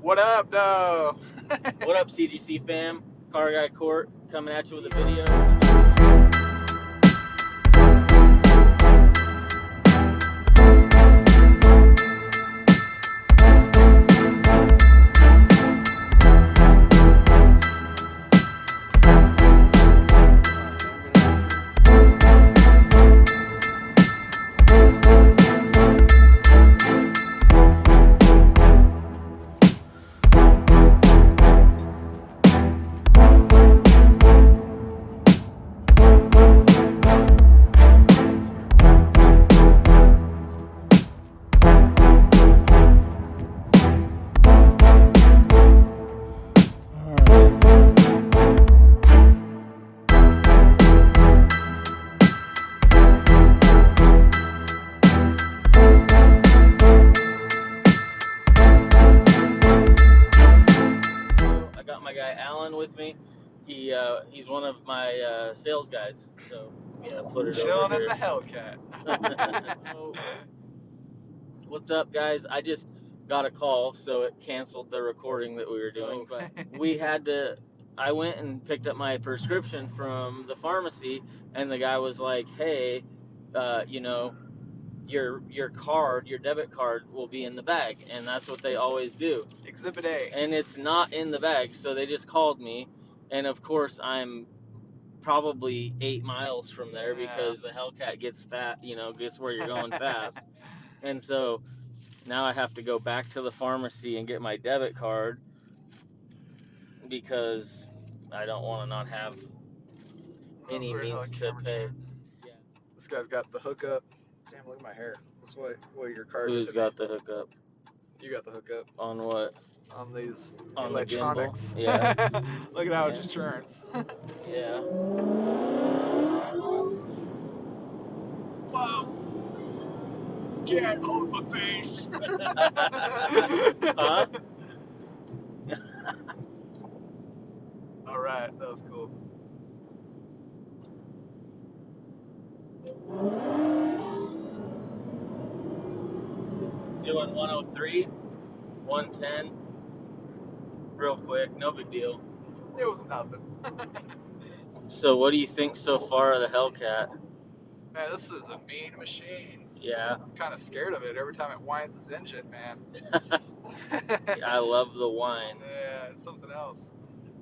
What up, though? What up, CGC fam? Car Guy Court coming at you with a video. Uh, sales guys. So yeah, put it Chilling over in the. Hellcat. What's up, guys? I just got a call, so it canceled the recording that we were doing. But we had to. I went and picked up my prescription from the pharmacy, and the guy was like, "Hey, uh, you know, your your card, your debit card, will be in the bag," and that's what they always do. Exhibit A. And it's not in the bag, so they just called me, and of course I'm probably eight miles from there Yeah. because the Hellcat gets fat, you know, gets where you're going fast. And so now I have to go back to the pharmacy and get my debit card because I don't want to not have any weird means to pay. Yeah. This guy's got the hookup. Damn, look at my hair. That's what what your card Who's did. got the hookup You got the hookup on what? On these On the electronics. Yeah. look at how Yeah. it just turns. Yeah. Wow. Get on my face. Huh? All right, that was cool. Doing 103, 110, real quick, no big deal. It was nothing. So, what do you think so far of the Hellcat? Man, this is a mean machine. Yeah, I'm kind of scared of it every time it winds its engine, man. I love the wine. Yeah, it's something else.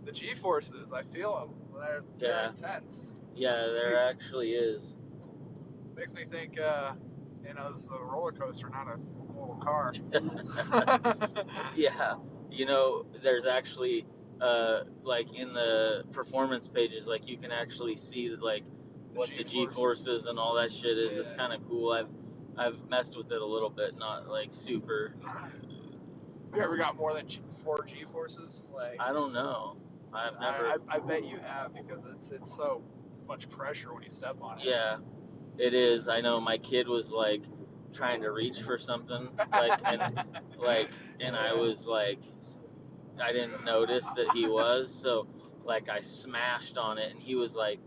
The G forces, I feel them. They're, they're intense. Yeah, there actually is. Makes me think, uh, you know, this is a roller coaster, not a little car. yeah, you know, there's actually, uh, like in the performance pages, like you can actually see like what the G G-forces. and all that shit is. It's kind of cool. I've I've messed with it a little bit, not like super. you ever got more than G- four G forces? Like, I don't know. I've I, never. I, I bet you have because it's it's so much pressure when you step on it. Yeah, it is. I know my kid was like trying to reach for something, like and like, and I was like, I didn't notice that he was, so like I smashed on it, and he was like,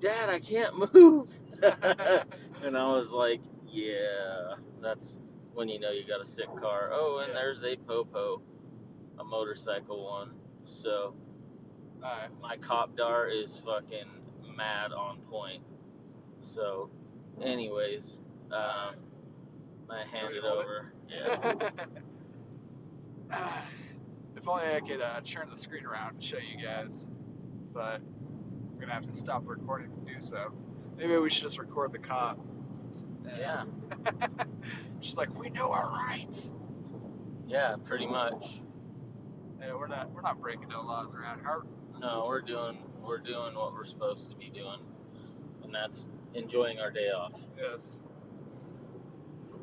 "Dad, I can't move," and I was like, "Yeah, that's when you know you got a sick car." Oh, and Yeah. there's a popo, a motorcycle one. So my cop dar is fucking mad on point. So, anyways, um, I hand we it hold it? over. Yeah. if only I could uh, turn the screen around and show you guys, but I'm gonna have to stop the recording to do so. Maybe we should just record the cop. Yeah. She's like, we know our rights. Yeah, pretty much. Yeah, we're not we're not breaking no laws around here. No, we're doing we're doing what we're supposed to be doing, and that's enjoying our day off. Yes.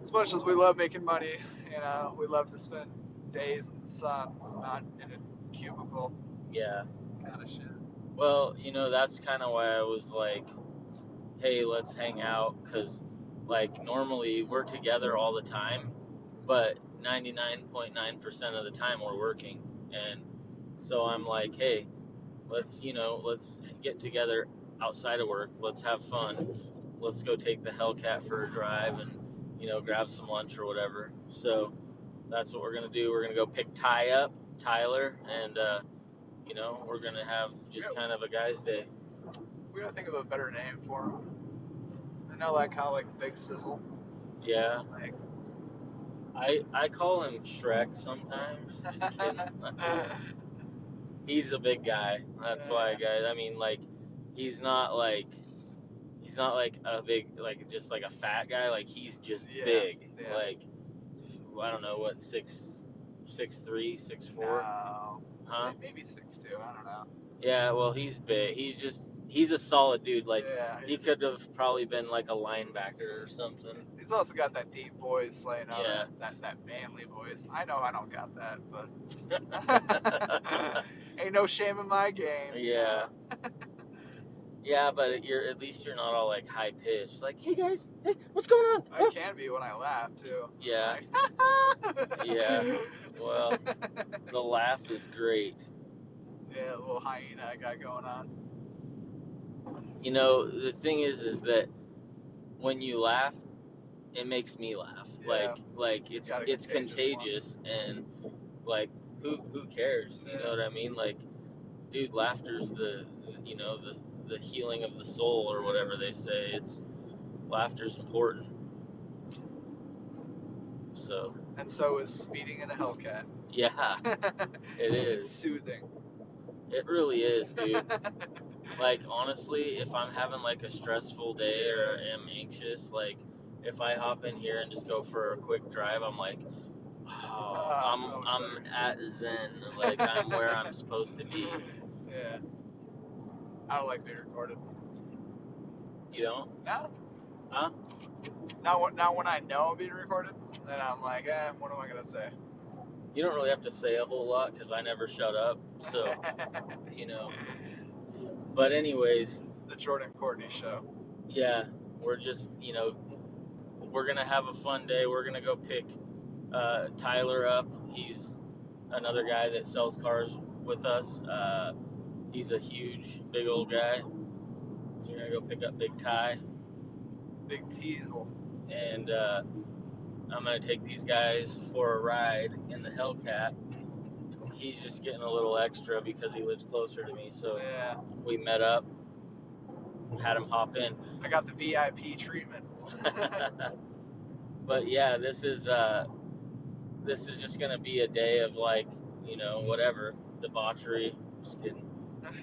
As much as we love making money, you uh, know, we love to spend days in the sun, not in a cubicle Yeah. kind of shit. Well, you know, that's kind of why I was like, hey, let's hang out, because, like, normally we're together all the time, but 99.9% of the time we're working. And so I'm like, hey, let's, you know, let's get together outside of work. Let's have fun. Let's go take the Hellcat for a drive and, you know, grab some lunch or whatever. So that's what we're going to do. We're going to go pick Ty up. Tyler, and uh, you know we're gonna have just Yeah. kind of a guys' day. We gotta think of a better name for him. I know kind of like Big Sizzle. Yeah, Like, I I call him Shrek sometimes. Just kidding. he's a big guy. That's why, guys. I mean, like, he's not like he's not like a big like just like a fat guy. Like he's just Yeah, big. yeah. Like I don't know what six six three six four, no. huh? Maybe six two. I don't know. Yeah. Well, he's big. He's just he's a solid dude. Like yeah, he could have probably been like a linebacker or something. he's also got that deep voice, like you know, Yeah. that, that that manly voice. I know I don't got that, but ain't no shame in my game. Yeah. Yeah, but you're at least you're not all like high pitched. Like, hey guys, hey, what's going on? I can be when I laugh too. Yeah. Like, Yeah. Well, the laugh is great. yeah, a little hyena I got going on. You know, the thing is, is that when you laugh, it makes me laugh. Yeah. Like, like it's got a it's contagious contagious, and like, who who cares? You Yeah. know what I mean? Like, dude, laughter's the you know the the healing of the soul or whatever they say. It's laughter's important. So And so is speeding in a Hellcat. yeah, it It's soothing. It really is, dude. like honestly, if I'm having like a stressful day or am anxious, like if I hop in here and just go for a quick drive, I'm like, oh, Ah, I'm so I'm at zen, like I'm where I'm supposed to be. Yeah. I don't like being recorded. You know? No. Huh? Not when, not when I know I'm being recorded. Then I'm like, eh, what am I gonna say? You don't really have to say a whole lot because I never shut up. So you know. But anyways, the Jordan Courtney show. yeah, we're just you know, we're gonna have a fun day. We're gonna go pick uh, Tyler up. He's another guy that sells cars with us. Uh, he's a huge, big old guy. So we're gonna go pick up Big Ty, Big Teasel. and uh, I'm gonna take these guys for a ride in the Hellcat. He's just getting a little extra because he lives closer to me. So Yeah. we met up, had him hop in. I got the VIP treatment. but yeah, this is uh, this is just gonna be a day of like, you know, whatever debauchery. Just kidding.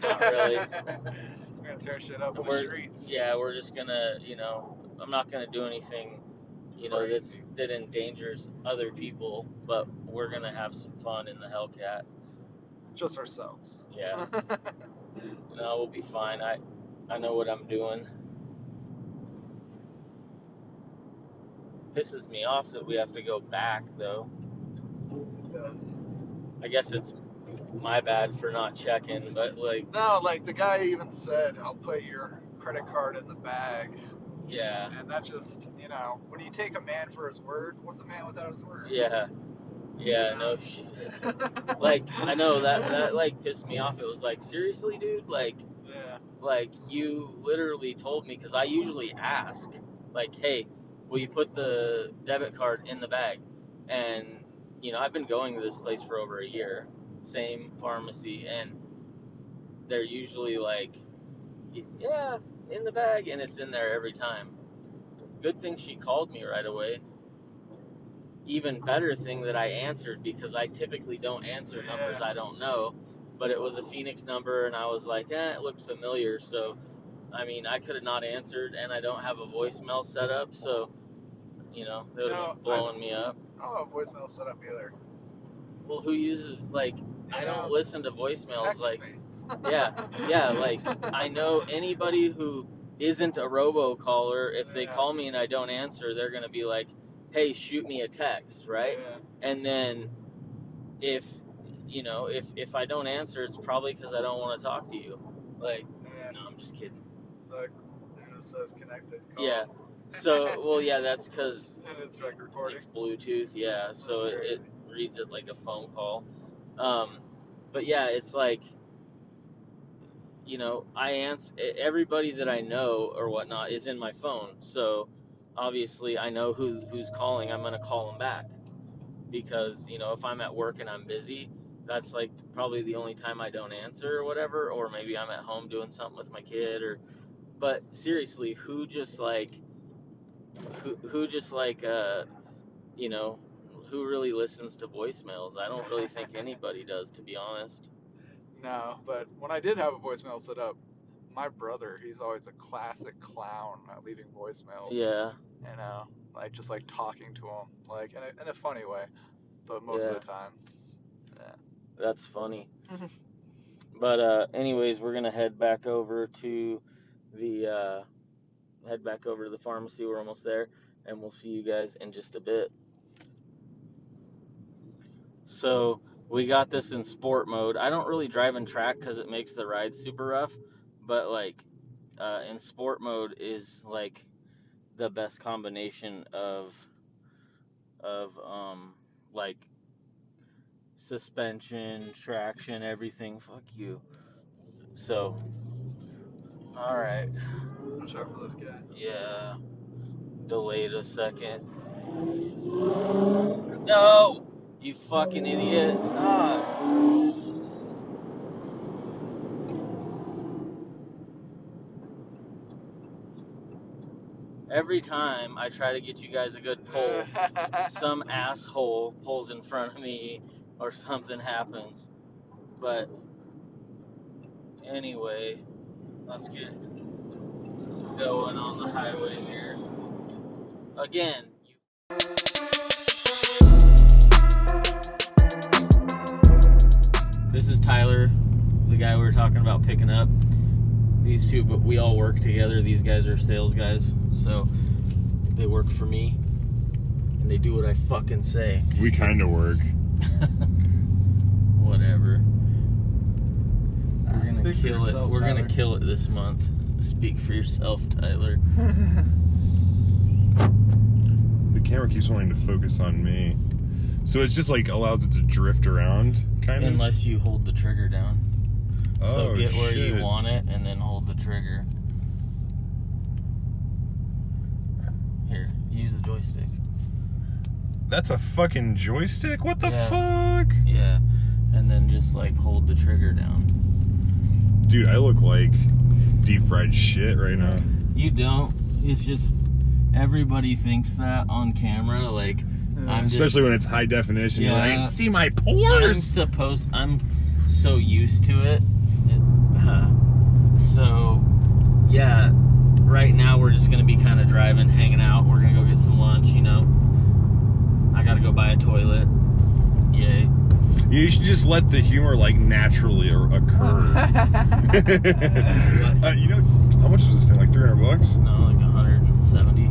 Not really. We're gonna tear shit up in the We're- streets. Yeah, we're just gonna, you know, I'm not gonna do anything, you know, that's that endangers other people, but we're gonna have some fun in the Hellcat. Just ourselves. Yeah, no, we'll be fine. I, I know what I'm doing. Pisses me off that we have to go back though. It does. I guess it's my bad for not checking, but like, No, like the guy even said, I'll put your credit card in the bag. yeah, And that just, you know, when you take a man for his word, what's a man without his word? yeah, yeah, no shit. Like, I know that that like pissed me off. It was like, seriously, dude, like, yeah. like you literally told me because I usually ask, like, hey, will you put the debit card in the bag? And you know, I've been going to this place for over a year, same pharmacy, and they're usually like, yeah, in the bag, and it's in there every time. Good thing she called me right away. Even better thing that I answered because I typically don't answer numbers Yeah. I don't know, but it was a Phoenix number, and I was like, eh, it looked familiar, so. I mean, I could have not answered, and I don't have a voicemail set up, so, you know, they would have No, blowing me up. I don't have voicemail set up either. Well, who uses like? I don't listen to voicemails. Text Like, me. yeah, yeah, like I know anybody who isn't a robocaller. If they Yeah. call me and I don't answer, they're gonna be like, "Hey, shoot me a text," right? Yeah. And then if you know, if if I don't answer, it's probably because I don't want to talk to you. Like, Yeah. no, I'm just kidding. Look, it says connected. Call. Yeah. So, well, yeah, that's because and it's like recording. It's Bluetooth, yeah. So That's it, it reads it like a phone call. Um, but yeah, it's like, you know, I answer everybody that I know or whatnot is in my phone. So obviously, I know who who's calling. I'm gonna call them back because you know if I'm at work and I'm busy, that's like probably the only time I don't answer or whatever, or maybe I'm at home doing something with my kid or but seriously, who just like who who just like uh you know, who really listens to voicemails? I don't really think anybody does to be honest. No, but when I did have a voicemail set up, my brother, he's always a classic clown at leaving voicemails. Yeah. You know, like just like talking to him, like in a, in a funny way, but most Yeah. of the time. Yeah. That's funny. But uh, anyways, we're gonna head back over to the uh, head back over to the pharmacy. We're almost there, and we'll see you guys in just a bit. So we got this in sport mode. I don't really drive in track because it makes the ride super rough, but like uh, in sport mode is like the best combination of of um like suspension, traction, everything. Fuck you. So, all right, Watch out for this guy. yeah. Delayed a second. No, you fucking idiot. God. Every time I try to get you guys a good pull, some asshole pulls in front of me or something happens. But anyway, let's get going on the highway here. Again, you This is Tyler, the guy we were talking about picking up. These two, but we all work together. These guys are sales guys, so they work for me, and they do what I fucking say. We kind of work. Whatever. We're Ah, gonna speak for kill it. We're gonna kill it this month. Speak for yourself, Tyler. The camera keeps wanting to focus on me. So it's just like allows it to drift around, kind of. Unless you hold the trigger down. Oh, so get where shit. you want it and then hold the trigger. Here, use the joystick. That's a fucking joystick? What the Yeah. fuck? Yeah. And then just like hold the trigger down. Dude, I look like deep fried shit right now. You don't. It's just everybody thinks that on camera. Like I'm just, Especially when it's high definition. You're Yeah. like, see my I'm pores! supposed. I'm so used to it. It- so yeah. Right now we're just gonna be kind of driving, hanging out. We're gonna go get some lunch. You know. I gotta go buy a toilet. Yay. You should just let the humor like naturally occur. uh, you know, how much was this thing? Like 300 bucks? No, like 170.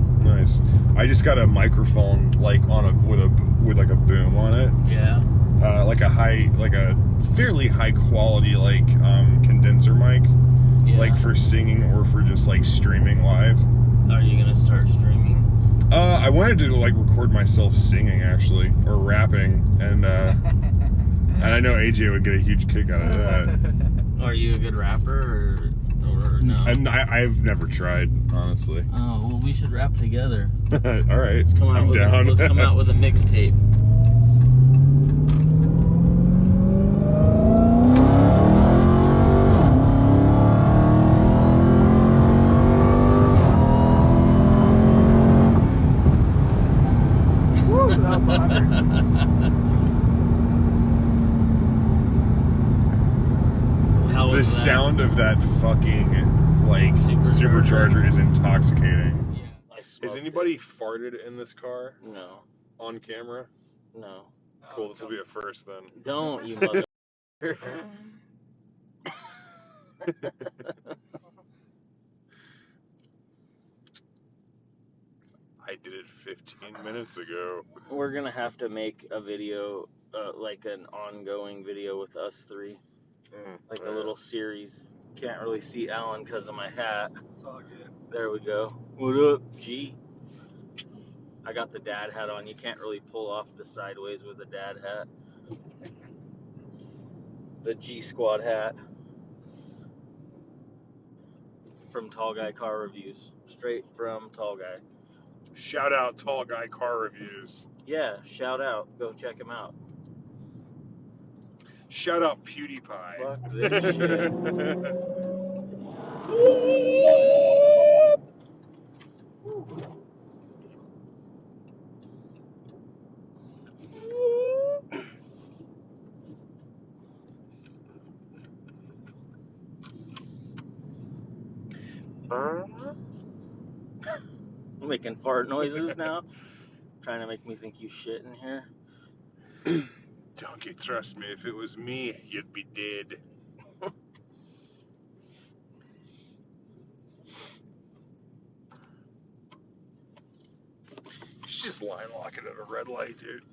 I just got a microphone like on a with a with like a boom on it. Yeah. uh, like a high, like a fairly high quality like um, condenser mic, yeah. like for singing or for just like streaming live. Are you gonna start streaming? Uh, I wanted to like record myself singing actually or rapping, and uh, and I know AJ would get a huge kick out of that. Are you a good rapper or no? And I, I've never tried, honestly. Oh well, we should rap together. All right, Let's come out I'm with down. A, let's come out with a mixtape. Woo, that was awkward. How the was that? Sound of that fucking like Supercharger. supercharger is intoxicating. Yeah, I smoked Has it. anybody farted in this car No, on camera? no. Cool, this will be a first then. Don't you mother. I did it 15 minutes ago. We're gonna have to make a video, uh, like an ongoing video with us three, Mm, like yeah. a little series. Can't really see Alan because of my hat. It's all good. There we go. What up, G? I got the dad hat on. You can't really pull off the sideways with a dad hat. The G Squad hat from Tall Guy Car Reviews, straight from Tall Guy. Shout out Tall Guy Car Reviews. Yeah, shout out. Go check him out. Shout out PewDiePie. Fuck this shit. Making fart noises now. Trying to make me think you shit in here. Donkey, trust me, if it was me, you'd be dead. You should just line lock it at a red light, dude.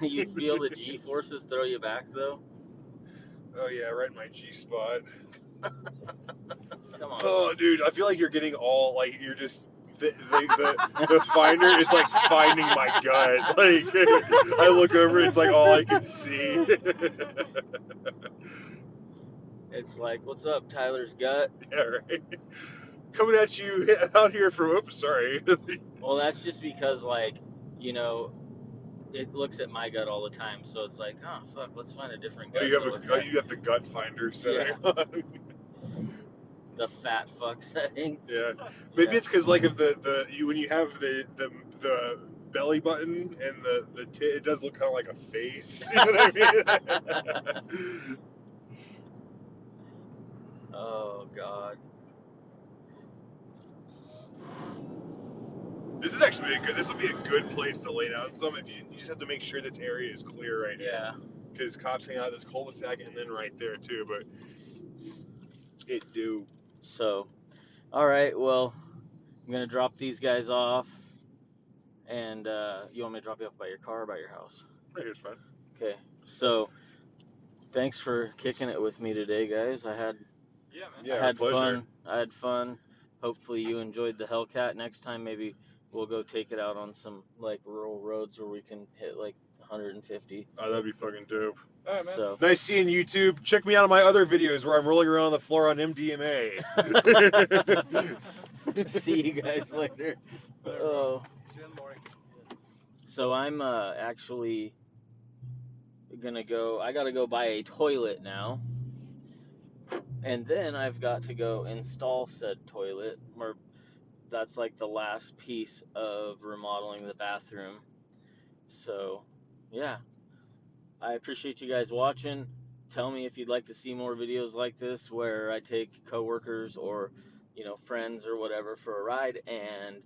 you feel the G forces throw you back though? Oh yeah, right in my G spot. Come on. Oh, dude, I feel like you're getting all like you're just the the, the, the finder is like finding my gut. Like I look over, it's like all I can see. It's like, what's up, Tyler's gut? yeah, right. Coming at you out here from. Oops, sorry. Well, that's just because, like, you know, it looks at my gut all the time. So it's like, oh, fuck, let's find a different oh, gut. you have a oh, you have the gut finder setting. on. The fat fuck setting. yeah, maybe Yeah. it's because like if the the you when you have the the the belly button and the the tit, it does look kind of like a face. You know what I mean? Oh, God. This is actually a good. This would be a good place to lay down some. If you, you just have to make sure this area is clear right now, Yeah. because cops hang out at this cul-de-sac and then right there too. But it do. So, all right. Well, I'm going to drop these guys off. And uh, you want me to drop you off by your car or by your house? Right here's fine. Okay. So, thanks for kicking it with me today, guys. I had Yeah, man. Yeah, I had pleasure. fun. I had fun. Hopefully you enjoyed the Hellcat. Next time maybe we'll go take it out on some like rural roads where we can hit like 150. Oh, that'd be fucking dope. All right, man. So Nice seeing YouTube. Check me out on my other videos where I'm rolling around on the floor on MDMA. see you guys later. Oh. See you in the morning. So I'm uh, actually gonna go. I gotta go buy a toilet now, and then I've got to go install said toilet. Or that's like the last piece of remodeling the bathroom. So, yeah, I appreciate you guys watching. Tell me if you'd like to see more videos like this where I take coworkers or you know friends or whatever for a ride and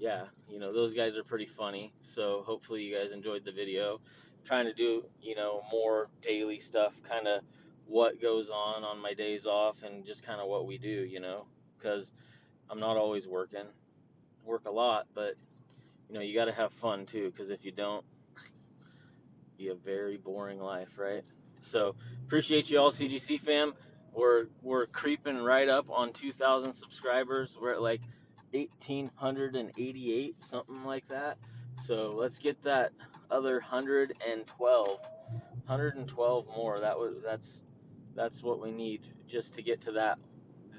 yeah, you know, those guys are pretty funny. So hopefully you guys enjoyed the video. trying to do, you know, more daily stuff, kind of what goes on on my days off and just kind of what we do, you know, because I'm not always working. Work a lot, but you know, you got to have fun too because if you don't, have a very boring life, right? So, appreciate you all CGC fam. We're we're creeping right up on 2000 subscribers. We're at like 1888 something like that so let's get that other 112 112 more that was that's that's what we need just to get to that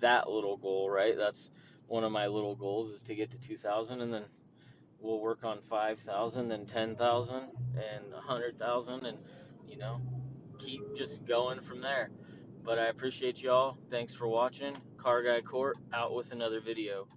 that little goal right that's one of my little goals is to get to 2000 and then we'll work on 5000 then 10000 and 100000 and you know keep just going from there. But i appreciate y'all. Thanks for watching. Car guy court out with another video